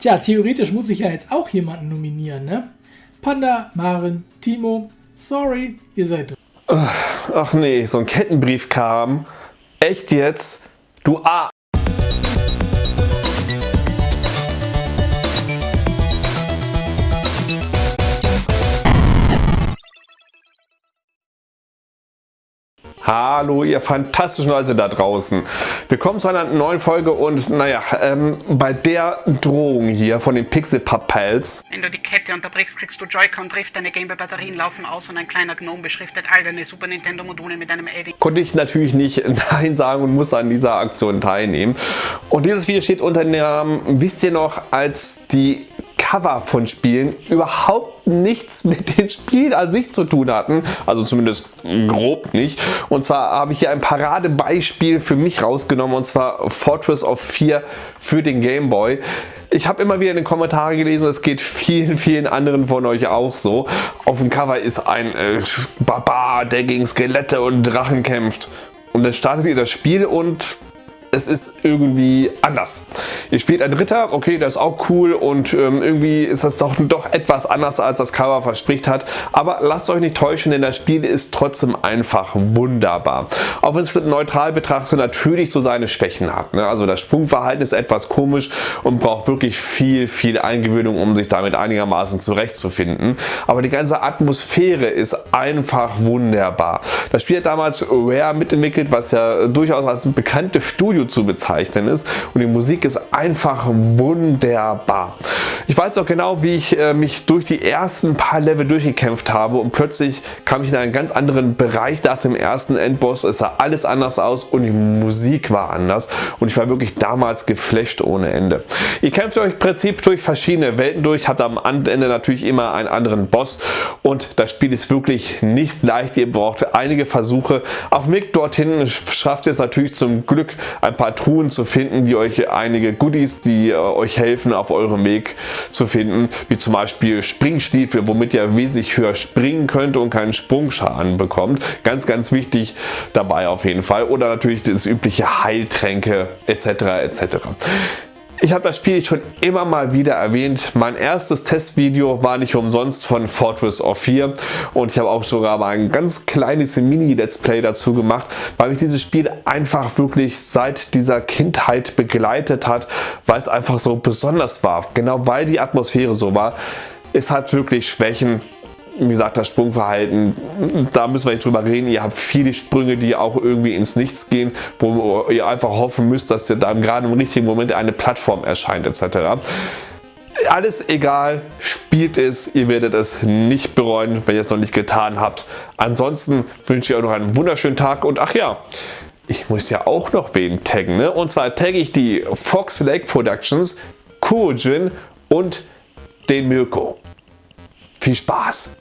Tja, theoretisch muss ich ja jetzt auch jemanden nominieren, ne? Panda, Maren, Timo, sorry, ihr seid drin. Ach nee, so ein Kettenbrief kam. Echt jetzt? Du A. Hallo ihr fantastischen Leute da draußen. Willkommen zu einer neuen Folge und naja, ähm, bei der Drohung hier von den Pixel Pals. Wenn du die Kette unterbrichst, kriegst du Joy-Con Drift, deine Gameboy-Batterien laufen aus und ein kleiner Gnome beschriftet all deine Super Nintendo Module mit einem Edding. Konnte ich natürlich nicht Nein sagen und muss an dieser Aktion teilnehmen. Und dieses Video steht unter dem Namen, wisst ihr noch, als die Cover von Spielen überhaupt nichts mit den Spielen an sich zu tun hatten. Also zumindest grob nicht. Und zwar habe ich hier ein Paradebeispiel für mich rausgenommen und zwar Fortress of 4 für den Game Boy. Ich habe immer wieder in den Kommentaren gelesen, es geht vielen, vielen anderen von euch auch so. Auf dem Cover ist ein äh, Barbar, der gegen Skelette und Drachen kämpft. Und dann startet ihr das Spiel und es ist irgendwie anders. Ihr spielt einen Ritter, okay, der ist auch cool und ähm, irgendwie ist das doch, doch etwas anders als das Cover verspricht hat, aber lasst euch nicht täuschen, denn das Spiel ist trotzdem einfach wunderbar. Auch wenn es neutral betrachtet natürlich so seine Schwächen hat. Ne? Also das Sprungverhalten ist etwas komisch und braucht wirklich viel, viel Eingewöhnung, um sich damit einigermaßen zurechtzufinden. Aber die ganze Atmosphäre ist einfach wunderbar. Das Spiel hat damals Rare mitentwickelt, was ja durchaus als bekanntes Studio Studio zu bezeichnen ist und die Musik ist einfach wunderbar. Ich weiß noch genau, wie ich äh, mich durch die ersten paar Level durchgekämpft habe und plötzlich kam ich in einen ganz anderen Bereich nach dem ersten Endboss. Es sah alles anders aus und die Musik war anders und ich war wirklich damals geflasht ohne Ende. Ihr kämpft euch im Prinzip durch verschiedene Welten durch, habt am Ende natürlich immer einen anderen Boss und das Spiel ist wirklich nicht leicht. Ihr braucht einige Versuche. Auf dem Weg dorthin schafft ihr es natürlich zum Glück ein paar Truhen zu finden, die euch einige Goodies, die äh, euch helfen auf eurem Weg zu finden, wie zum Beispiel Springstiefel, womit ihr wesentlich höher springen könnt und keinen Sprungschaden bekommt. Ganz, ganz wichtig dabei auf jeden Fall. Oder natürlich das übliche Heiltränke etc. etc. Ich habe das Spiel schon immer mal wieder erwähnt. Mein erstes Testvideo war nicht umsonst von Fortress of 4 und ich habe auch sogar mal ein ganz kleines Mini-Let's Play dazu gemacht, weil mich dieses Spiel einfach wirklich seit dieser Kindheit begleitet hat, weil es einfach so besonders war. Genau weil die Atmosphäre so war. Es hat wirklich Schwächen, wie gesagt, das Sprungverhalten, da müssen wir nicht drüber reden. Ihr habt viele Sprünge, die auch irgendwie ins Nichts gehen, wo ihr einfach hoffen müsst, dass ihr dann gerade im richtigen Moment eine Plattform erscheint etc. Alles egal, spielt es, ihr werdet es nicht bereuen, wenn ihr es noch nicht getan habt. Ansonsten wünsche ich euch noch einen wunderschönen Tag und ach ja, ich muss ja auch noch wen taggen. Ne? Und zwar tagge ich die Fox Lake Productions, Kurjin und den Mirko. Viel Spaß!